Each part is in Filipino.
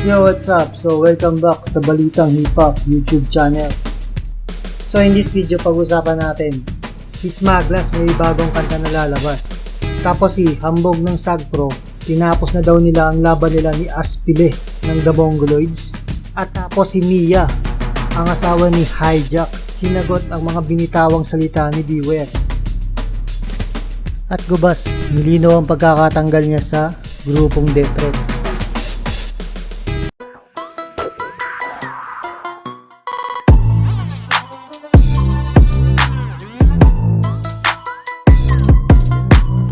Yo, what's up? So, welcome back sa Balitang Hip Hop YouTube channel. So, in this video, pag-usapan natin, si Smaglas may bagong kanta na lalabas. Tapos si Hambog ng Sagpro, tinapos na daw nila ang laban nila ni Aspile ng The Mongoloids. At tapos si Mia, ang asawa ni Hijack, sinagot ang mga binitawang salita ni Beware. At gubas, nilinaw ang pagkakatanggal niya sa grupong Death Threat.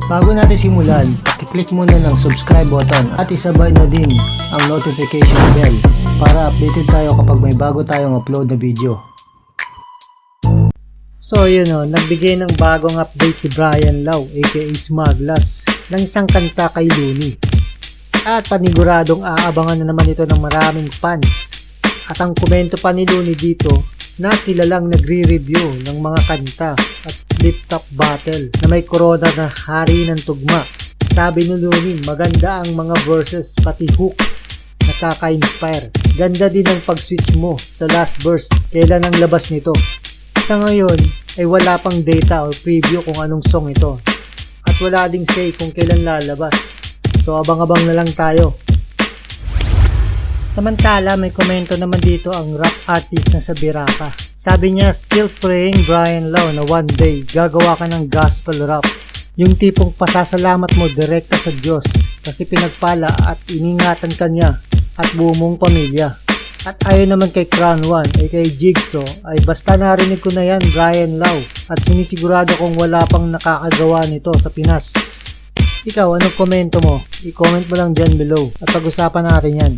Bago natin simulan, i-click muna ng subscribe button at isabay na din ang notification bell para updated tayo kapag may bago tayong upload na video. So yun o, nagbigay ng bagong update si Brian Lau aka Smaglas ng isang kanta kay Looney. At paniguradong aabangan na naman ito ng maraming fans. At ang komento pa ni Looney dito na kilalang nagre-review ng mga kanta at flip-top battle na may corona na hari ng tugma. Sabi ni Looney, maganda ang mga verses pati hook nakaka-inspire. Ganda din ang pag-switch mo sa last verse. Kailan ang labas nito? Sa ngayon ay wala pang data or preview kung anong song ito. At wala ding say kung kailan lalabas. So abang-abang na lang tayo. Samantala, may komento naman dito ang rap artist na sa Biraka. Sabi niya, still praying Brian Lau na one day gagawa ka ng gospel rap. Yung tipong pasasalamat mo direkta sa Diyos kasi pinagpala at iningatan ka niya at buo mong pamilya. At ayon naman kay Crown 1 ay kay Jigsaw ay basta narinig ko na yan Brian Lau at sinisigurado kong wala pang nakakagawa nito sa Pinas. Ikaw, anong komento mo? I-comment mo lang dyan below at pag-usapan natin yan.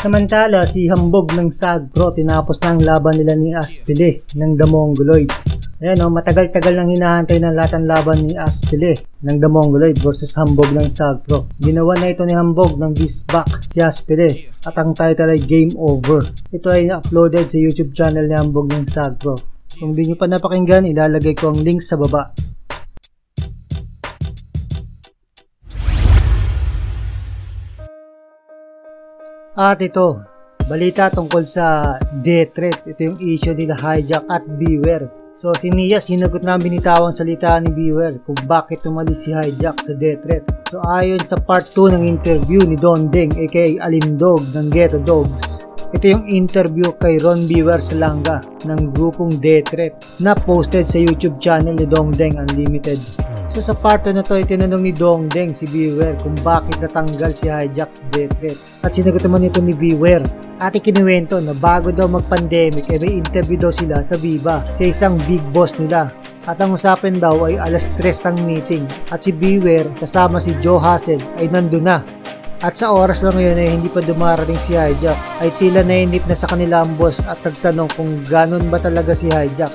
Samantala, si Hambog ng SAG Pro tinapos na ang laban nila ni Aspile ng The Mongoloid. Ayan o, matagal-tagal nang hinahantay ng lahat ang laban ni Aspile ng The Mongoloid versus Hambog ng SAG Pro. Ginawa na ito ni Hambog ng this back si Aspile at ang title ay Game Over. Ito ay na-uploaded sa YouTube channel ni Hambog ng SAG Pro. Kung di nyo pa napakinggan, ilalagay ko ang link sa baba. At ito, balita tungkol sa death threat. Ito yung issue nila Hijack at Beware. So si Mia sinagot na ang binitawang salita ni Beware kung bakit tumalis si Hijack sa death threat. So ayon sa part 2 ng interview ni Don Deng aka Alindog ng Ghetto Dogs. Ito yung interview kay Ron Beware Salanga ng grupong Death Threat na posted sa YouTube channel ni Dong Deng Unlimited. So sa part na to ay tinanong ni Dong Deng si Beware kung bakit natanggal si Hijack sa Death Threat. At sinagot naman ito ni Beware. At ikinuwento na bago daw mag-pandemic ay may interview daw sila sa Viva sa isang big boss nila. At ang usapan daw ay alas 3 ang meeting at si Beware kasama si Joe Hassel ay nandun na. At sa oras lang ngayon ay hindi pa dumarating si Hijack ay tila nainip na sa kanila ang boss at nagtanong kung ganon ba talaga si Hijack.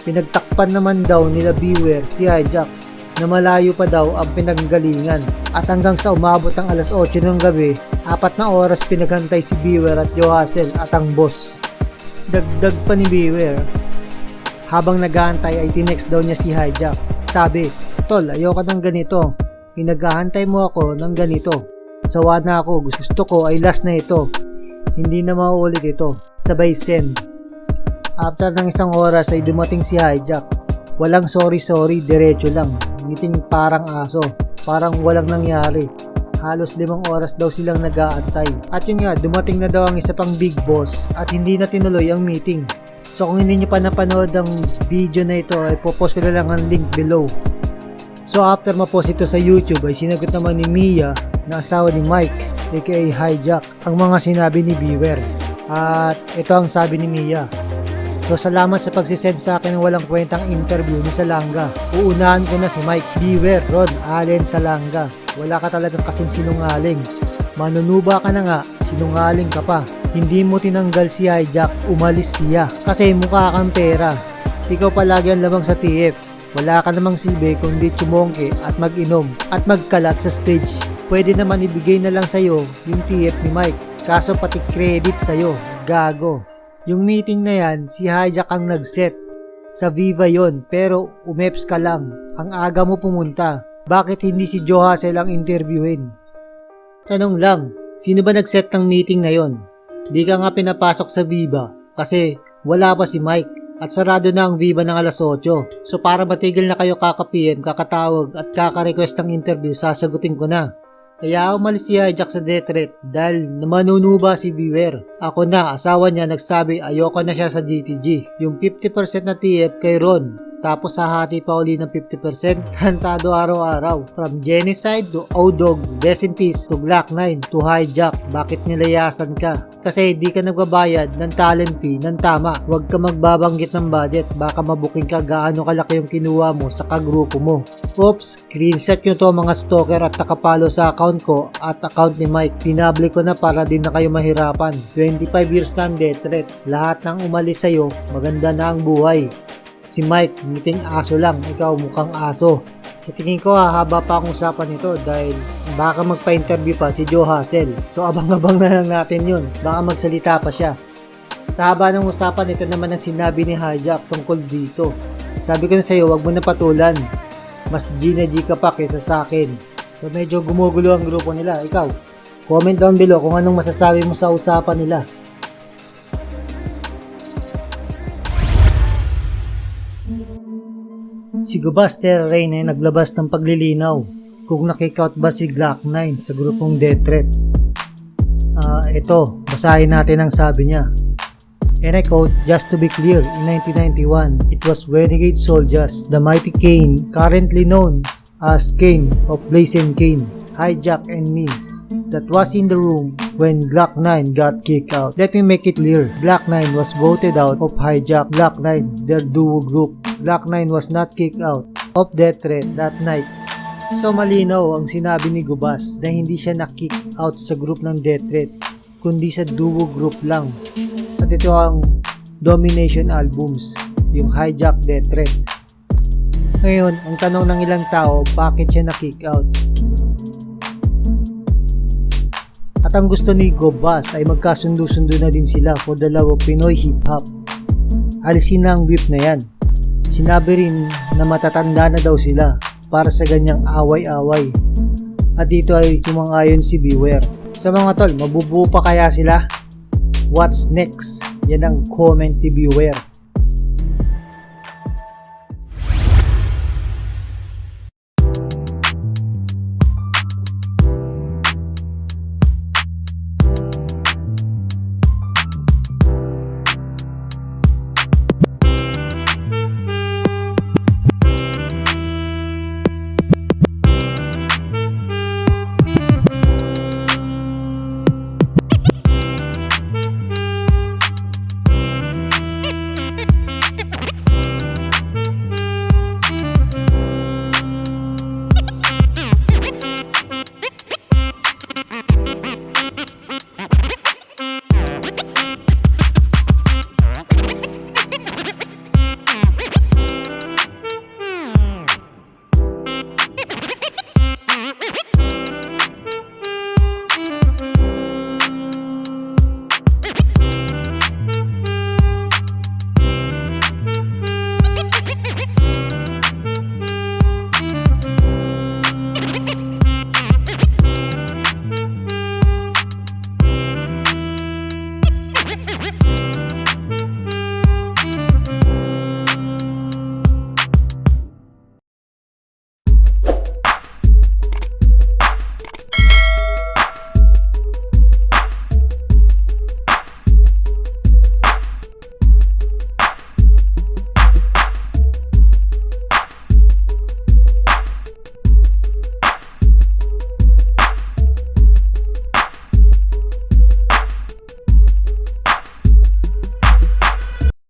Pinagtakpan naman daw nila Beware si Hijack na malayo pa daw ang pinanggalingan at hanggang sa umabot ang alas 8 ng gabi, apat na oras pinaghantay si Beware at Johassel at ang boss. Dagdag pa ni Beware, habang nag-aantay ay tinext daw niya si Hijack. Sabi, Tol, ayoko ng ganito. Pinaghahantay mo ako ng ganito. Sawa na ako, gusto ko ay last na ito. Hindi na mauulit ito. Sabay send. After ng isang oras ay dumating si Hijack. Walang sorry sorry, diretso lang. Ngiting parang aso. Parang walang nangyari. Halos limang oras daw silang nag-aantay. At yun nga, dumating na daw ang isa pang big boss at hindi na tinuloy ang meeting. So kung hindi nyo pa napanood ang video na ito, ay popost ko na lang ang link below. So after mapost ito sa YouTube ay sinagot naman ni Mia na asawa ni Mike aka Hijack ang mga sinabi ni Beware. At ito ang sabi ni Mia. So salamat sa pagsisend sa akin ng walang kwentang interview ni Salanga. Uunahan ko na si Mike Beware, Rod Allen Salanga. Wala ka talagang kasing sinungaling. Manunuba ka na nga, sinungaling ka pa. Hindi mo tinanggal si Hijack, umalis siya. Kasi mukha kang pera. Ikaw palagi ang lamang sa TF. Wala ka namang silbi kundi tsumongke at mag-inom at magkalat sa stage. Pwede naman ibigay na lang sa'yo yung TF ni Mike. Kaso pati credit sa'yo, gago. Yung meeting na yan, si Hijack ang nag-set. Sa Viva yon pero umeps ka lang. Ang aga mo pumunta. Bakit hindi si Joe Hassel ang interviewin? Tanong lang, sino ba nag-set ng meeting na yon? Di ka nga pinapasok sa Viva kasi wala pa si Mike at sarado na ang Viva ng alas 8. So para matigil na kayo kaka-PM, kakatawag at kaka-request ng interview, sasagutin ko na. Kaya umalis si Hijack sa death threat dahil namanunuba si Beware. Ako na, asawa niya nagsabi ayoko na siya sa GTG. Yung 50% na TF kay Ron. Tapos hahati pa uli ng 50%. Kantado araw-araw. From genocide to O-Dog, Rest to Black 9 to Hijack. Bakit nilayasan ka? Kasi di ka nagbabayad ng talent fee ng tama. Huwag ka magbabanggit ng budget. Baka mabuking ka gaano kalaki yung kinuha mo sa kagrupo mo. Oops, screenshot nyo to mga stalker at nakapalo sa account ko at account ni Mike. Pinabli ko na para din na kayo mahirapan. 25 years na ang death threat. Lahat ng umalis sa'yo, maganda na ang buhay. Si Mike, muting aso lang. Ikaw mukhang aso. Sa ko hahaba pa ang usapan nito dahil baka magpa-interview pa si Joe Hassel. So abang-abang na lang natin yun. Baka magsalita pa siya. Sa haba ng usapan, ito naman ang sinabi ni Hijack tungkol dito. Sabi ko na sa'yo, wag mo na patulan. Mas G na G ka pa kaysa sa akin. So medyo gumugulo ang grupo nila. Ikaw, comment down below kung anong masasabi mo sa usapan nila. Si Gubaster Rain ay naglabas ng paglilinaw kung nakikout ba si Glock 9 sa grupong Death Threat. Ah, ito, basahin natin ang sabi niya. And I quote, just to be clear, in 1991, it was Renegade Soldiers, the mighty Kane, currently known as Kane of Blazing Kane, Hijack and me, that was in the room when Glock 9 got kicked out. Let me make it clear, Glock 9 was voted out of Hijack, Glock 9, their duo group. Glock 9 was not kicked out of Death Threat that night. So malinaw ang sinabi ni Gubas na hindi siya na-kick out sa group ng Death Threat, kundi sa duo group lang. At ito ang Domination Albums, yung Hijack Death Threat. Ngayon, ang tanong ng ilang tao, bakit siya na-kick out? At ang gusto ni Gobas ay magkasundo-sundo na din sila for of Pinoy Hip Hop. Alisin na ang whip na yan. Sinabi rin na matatanda na daw sila para sa ganyang away-away. At dito ay sumangayon si Beware. Sa mga tol, mabubuo pa kaya sila? What's next? Yan ang comment ni Beware.